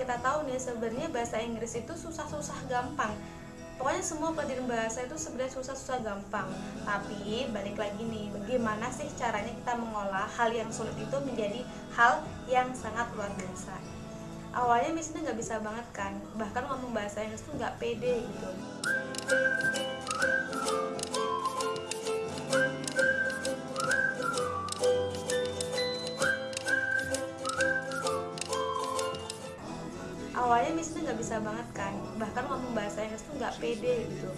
kita tahu nih sebenarnya bahasa Inggris itu susah-susah gampang. Pokoknya semua pelajaran bahasa itu sebenarnya susah-susah gampang. Tapi balik lagi nih bagaimana sih caranya kita mengolah hal yang sulit itu menjadi hal yang sangat luar biasa? Awalnya misalnya nggak bisa banget kan bahkan ngomong bahasa Inggris tuh nggak pede gitu bisa banget kan. Bahkan ngomong bahasa Inggris tuh nggak pede gitu.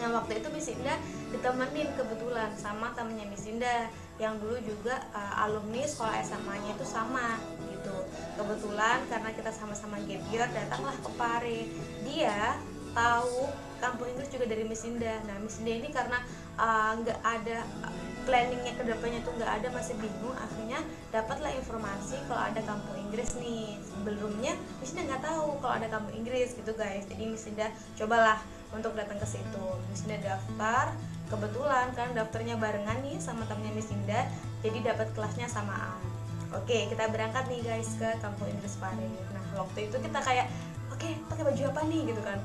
Nah waktu itu Miss Indah ditemenin kebetulan sama temennya Miss Indah yang dulu juga uh, alumni sekolah SMA-nya itu sama gitu. Kebetulan karena kita sama-sama gap datanglah ke Pare. Dia tahu kampung Inggris juga dari Miss Indah. Nah Miss Indah ini karena uh, nggak uh, ada planningnya ke depannya tuh nggak ada masih bingung. Akhirnya dapatlah informasi kalau ada kampung Inggris nih. Sebelumnya Miss nggak tahu kalau ada kampung Inggris gitu guys. Jadi Miss cobalah untuk datang ke situ. Miss daftar kebetulan kan daftarnya barengan nih sama temennya Miss Indah jadi dapat kelasnya samaan. Oke kita berangkat nih guys ke kampung Inggris Pare nah waktu itu kita kayak oke pakai baju apa nih? Gitu kan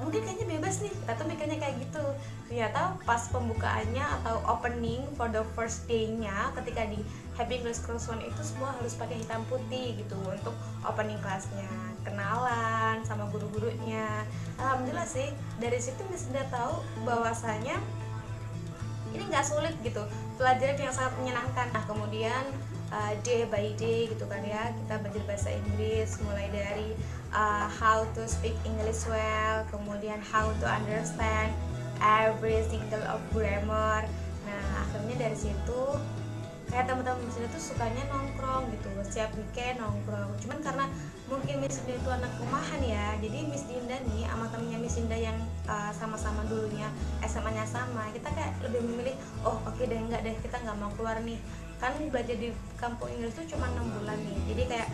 mungkin kayaknya bebas nih. Kita tuh mikirnya kayak gitu. Ternyata pas pembukaannya atau opening for the first day-nya ketika di Happy English Cross One itu semua harus pakai hitam putih gitu untuk opening kelasnya. Kenalan sama guru-gurunya. Alhamdulillah sih dari situ sudah tahu bahwasanya ini nggak sulit gitu. Pelajaran yang sangat menyenangkan. Nah kemudian uh, day by day gitu kan ya. Kita belajar bahasa Inggris mulai dari uh, how to speak English well kemudian how to understand every single of grammar. Nah akhirnya dari situ kayak teman-teman di sini tuh sukanya nongkrong gitu setiap weekend nongkrong. Cuman karena mungkin Miss Dinda itu anak rumahan ya jadi Miss Dinda nih sama temennya Miss Dinda yang uh, sama-sama dulunya SMA-nya sama kita kayak lebih memilih oh oke okay deh enggak deh kita nggak mau keluar nih kan belajar di kampung Inggris tuh cuma enam bulan nih. Jadi kayak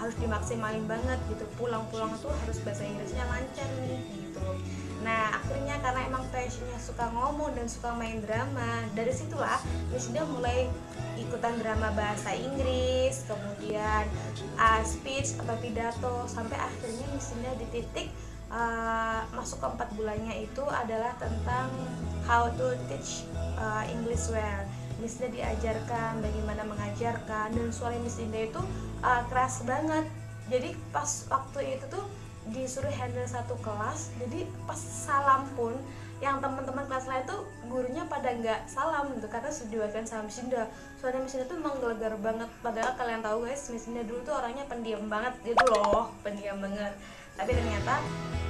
harus dimaksimalin banget gitu. Pulang-pulang tuh harus bahasa Inggrisnya lancar nih gitu. Nah akhirnya karena emang passionnya suka ngomong dan suka main drama dari situlah Miss Dinda mulai ikutan drama bahasa Inggris kemudian uh, speech atau pidato sampai akhirnya Dinda di titik uh, masuk ke empat bulannya itu adalah tentang how to teach uh, English well Miss Dinda diajarkan bagaimana mengajarkan dan suara Miss Dinda itu uh, keras banget. Jadi pas waktu itu tuh disuruh handle satu kelas jadi pas salam pun yang teman-teman kelas lain tuh gurunya pada nggak salam gitu karena sudah diwakilkan sama Miss Indah. Soalnya Miss Indah tuh emang gelegar banget padahal kalian tahu guys Miss Indah dulu tuh orangnya pendiam banget gitu loh pendiam banget. Tapi ternyata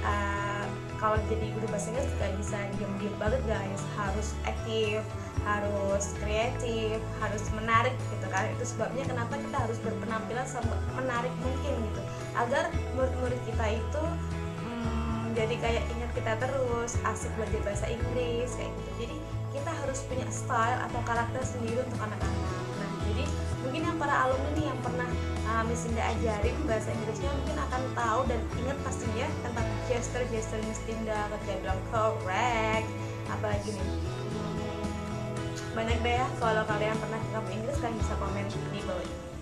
uh, kalau jadi guru bahasa Inggris bisa diam-diam banget guys. Harus aktif harus kreatif harus menarik gitu kan. Itu sebabnya kenapa kita harus berpenampilan menarik mungkin gitu. Agar murid-murid kita itu jadi kayak ingat kita terus asik belajar bahasa Inggris kayak gitu. Jadi kita harus punya style atau karakter sendiri untuk anak-anak jadi mungkin yang para alumni nih yang pernah uh, Miss ajarin bahasa Inggrisnya mungkin akan tahu dan ingat pastinya tentang gesture-gesture Miss Dinda ketika bilang correct. Apalagi nih. Banyak deh ya kalau kalian pernah ke Inggris kalian bisa komen di bawah ini